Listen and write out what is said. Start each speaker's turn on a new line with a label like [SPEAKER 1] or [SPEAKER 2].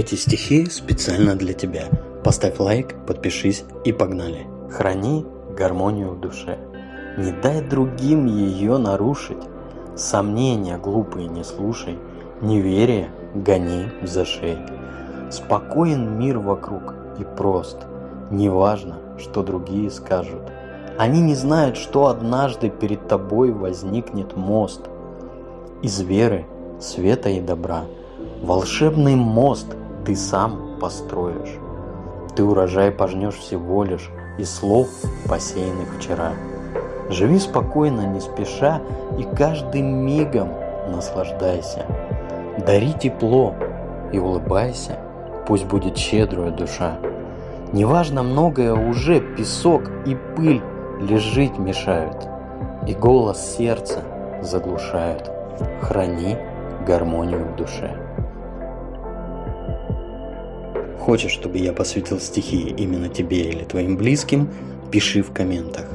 [SPEAKER 1] Эти стихи специально для тебя. Поставь лайк, подпишись и погнали. Храни гармонию в душе. Не дай другим ее нарушить. Сомнения глупые не слушай. Неверие гони за шеей. Спокоен мир вокруг и прост. Неважно, что другие скажут. Они не знают, что однажды перед тобой возникнет мост. Из веры, света и добра. Волшебный мост ты сам построишь. Ты урожай пожнешь всего лишь из слов, посеянных вчера. Живи спокойно, не спеша, и каждым мигом наслаждайся. Дари тепло и улыбайся, пусть будет щедрая душа. Неважно многое уже, песок и пыль лишь мешают, и голос сердца заглушают. Храни гармонию в душе. Хочешь, чтобы я посвятил стихи именно тебе или твоим близким, пиши в комментах.